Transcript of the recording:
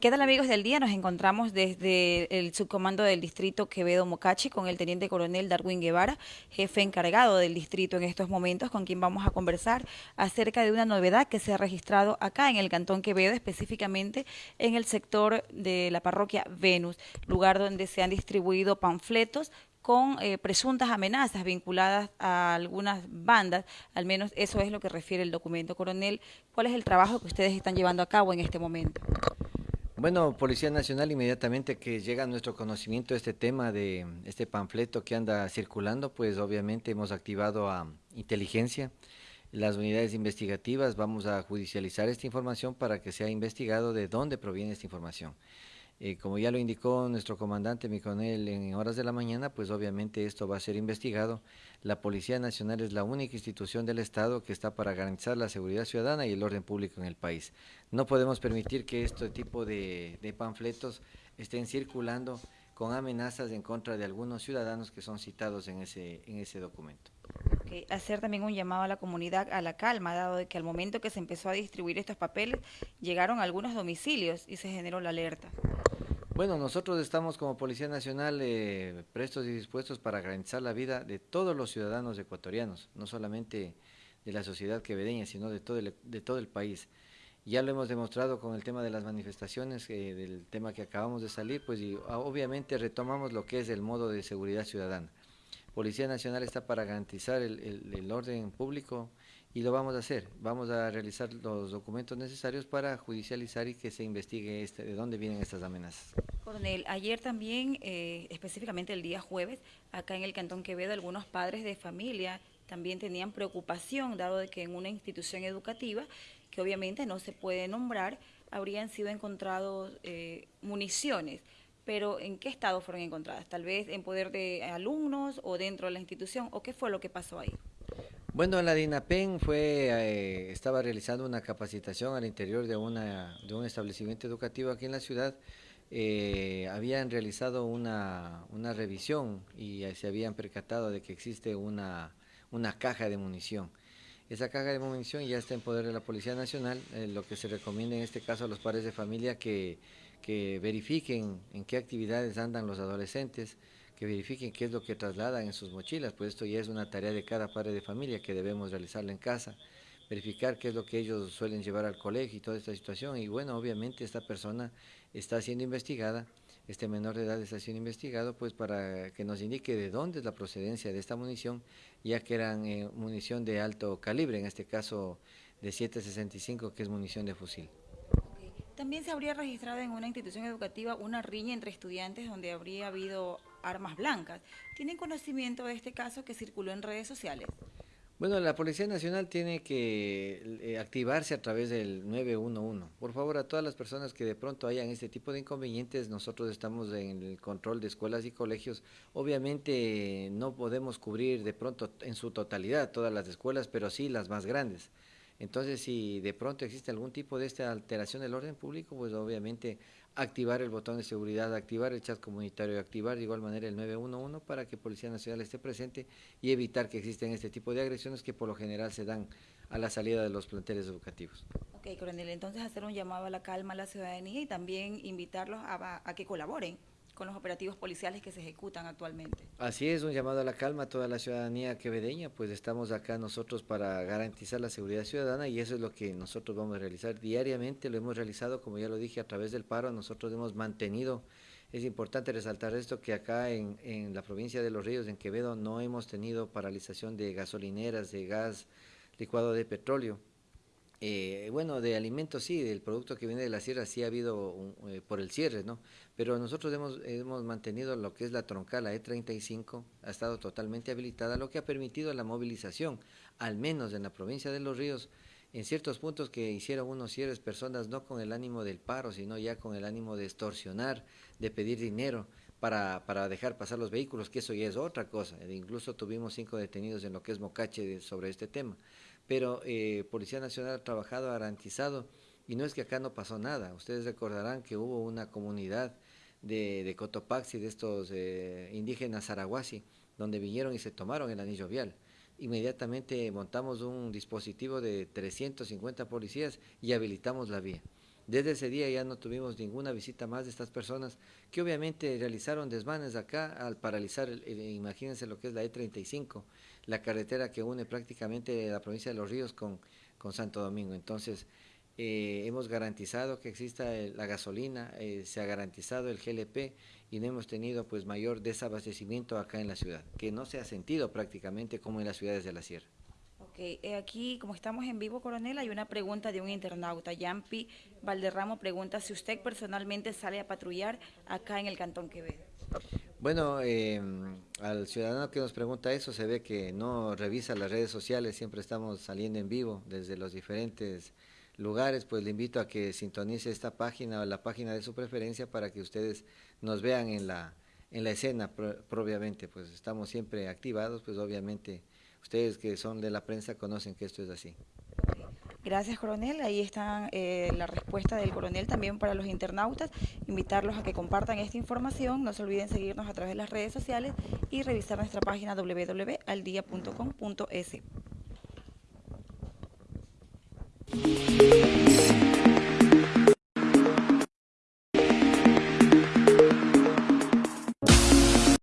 ¿Qué tal amigos del día? Nos encontramos desde el subcomando del distrito Quevedo Mocachi con el teniente coronel Darwin Guevara, jefe encargado del distrito en estos momentos, con quien vamos a conversar acerca de una novedad que se ha registrado acá en el Cantón Quevedo, específicamente en el sector de la parroquia Venus, lugar donde se han distribuido panfletos con eh, presuntas amenazas vinculadas a algunas bandas, al menos eso es lo que refiere el documento. Coronel, ¿cuál es el trabajo que ustedes están llevando a cabo en este momento? Bueno, Policía Nacional, inmediatamente que llega a nuestro conocimiento este tema de este panfleto que anda circulando, pues obviamente hemos activado a inteligencia, las unidades investigativas, vamos a judicializar esta información para que sea investigado de dónde proviene esta información. Eh, como ya lo indicó nuestro comandante, mi coronel, en horas de la mañana, pues obviamente esto va a ser investigado. La Policía Nacional es la única institución del Estado que está para garantizar la seguridad ciudadana y el orden público en el país. No podemos permitir que este tipo de, panfletos estén circulando con amenazas en contra de algunos ciudadanos que son citados en ese, en ese documento. Hacer también un llamado a la comunidad a la calma, dado de que al momento que se empezó a distribuir estos papeles, llegaron algunos domicilios y se generó la alerta. Bueno, nosotros estamos como Policía Nacional eh, prestos y dispuestos para garantizar la vida de todos los ciudadanos ecuatorianos, no solamente de la sociedad quevedeña, sino de todo el, de todo el país. Ya lo hemos demostrado con el tema de las manifestaciones, eh, del tema que acabamos de salir, pues y, ah, obviamente retomamos lo que es el modo de seguridad ciudadana. Policía Nacional está para garantizar el orden público y lo vamos a hacer. Vamos a realizar los documentos necesarios para judicializar y que se investigue este, de dónde vienen estas amenazas. Coronel, ayer también, eh, específicamente el día jueves, acá en el Cantón Quevedo, algunos padres de familia también tenían preocupación, dado de que en una institución educativa, que obviamente no se puede nombrar, habrían sido encontrados eh, municiones. Pero ¿en qué estado fueron encontradas? ¿Tal vez en poder de alumnos o dentro de la institución? ¿O qué fue lo que pasó ahí? Bueno, la DINAPEN fue, eh, estaba realizando una capacitación al interior de, una, de un establecimiento educativo aquí en la ciudad. Eh, habían realizado una, una, revisión y se habían percatado de que existe una, una, caja de munición. Esa caja de munición ya está en poder de la Policía Nacional, eh, lo que se recomienda en este caso a los padres de familia que, que verifiquen en qué actividades andan los adolescentes, que verifiquen qué es lo que trasladan en sus mochilas, pues esto ya es una tarea de cada padre de familia que debemos realizarla en casa, verificar qué es lo que ellos suelen llevar al colegio y toda esta situación. Y bueno, obviamente esta persona está siendo investigada, este menor de edad está siendo investigado, pues para que nos indique de dónde es la procedencia de esta munición, ya que eran eh, munición de alto calibre, en este caso de 7.65, que es munición de fusil. También se habría registrado en una institución educativa una riña entre estudiantes donde habría habido armas blancas. ¿Tienen conocimiento de este caso que circuló en redes sociales? Bueno, la Policía Nacional tiene que eh, activarse a través del 911. Por favor, a todas las personas que de pronto hayan este tipo de inconvenientes, nosotros estamos en el control de escuelas y colegios. Obviamente no podemos cubrir de pronto en su totalidad todas las escuelas, pero sí las más grandes. Entonces, si de pronto existe algún tipo de esta alteración del orden público, pues obviamente activar el botón de seguridad, activar el chat comunitario, activar de igual manera el 911 para que Policía Nacional esté presente y evitar que existen este tipo de agresiones que por lo general se dan a la salida de los planteles educativos. Ok, coronel, entonces hacer un llamado a la calma a la ciudadanía y también invitarlos a que colaboren con los operativos policiales que se ejecutan actualmente. Así es, un llamado a la calma a toda la ciudadanía quevedeña, pues estamos acá nosotros para garantizar la seguridad ciudadana y eso es lo que nosotros vamos a realizar diariamente, lo hemos realizado, como ya lo dije, a través del paro, nosotros hemos mantenido, es importante resaltar esto, que acá en, en la provincia de Los Ríos, en Quevedo, no hemos tenido paralización de gasolineras, de gas licuado de petróleo, eh, bueno, de alimentos sí, del producto que viene de la sierra sí ha habido eh, por el cierre, ¿no? Pero nosotros hemos, hemos mantenido lo que es la troncal, la E35, ha estado totalmente habilitada, lo que ha permitido la movilización, al menos en la provincia de Los Ríos, en ciertos puntos que hicieron unos cierres personas no con el ánimo del paro, sino ya con el ánimo de extorsionar, de pedir dinero para, para dejar pasar los vehículos, que eso ya es otra cosa. E incluso tuvimos cinco detenidos en lo que es Mocache sobre este tema pero eh, Policía Nacional ha trabajado, ha garantizado, y no es que acá no pasó nada. Ustedes recordarán que hubo una comunidad de, de Cotopaxi, de estos eh, indígenas zaraguasi, donde vinieron y se tomaron el anillo vial. Inmediatamente montamos un dispositivo de 350 policías y habilitamos la vía. Desde ese día ya no tuvimos ninguna visita más de estas personas que obviamente realizaron desmanes acá al paralizar, imagínense lo que es la E35, la carretera que une prácticamente la provincia de Los Ríos con, con Santo Domingo. Entonces, eh, hemos garantizado que exista la gasolina, eh, se ha garantizado el GLP y no hemos tenido pues mayor desabastecimiento acá en la ciudad, que no se ha sentido prácticamente como en las ciudades de la sierra. Eh, aquí, como estamos en vivo, coronel, hay una pregunta de un internauta. Yampi Valderramo pregunta si usted personalmente sale a patrullar acá en el Cantón Quevedo. Bueno, em, al ciudadano que nos pregunta eso se ve que no revisa las redes sociales, siempre estamos saliendo en vivo desde los diferentes lugares, pues le invito a que sintonice esta página o la página de su preferencia para que ustedes nos vean en la, en la escena propiamente, pues estamos siempre activados, pues obviamente ustedes que son de la prensa conocen que esto es así. Gracias, coronel. Ahí está eh, la respuesta del coronel también para los internautas. Invitarlos a que compartan esta información. No se olviden seguirnos a través de las redes sociales y revisar nuestra página www.aldia.com.es.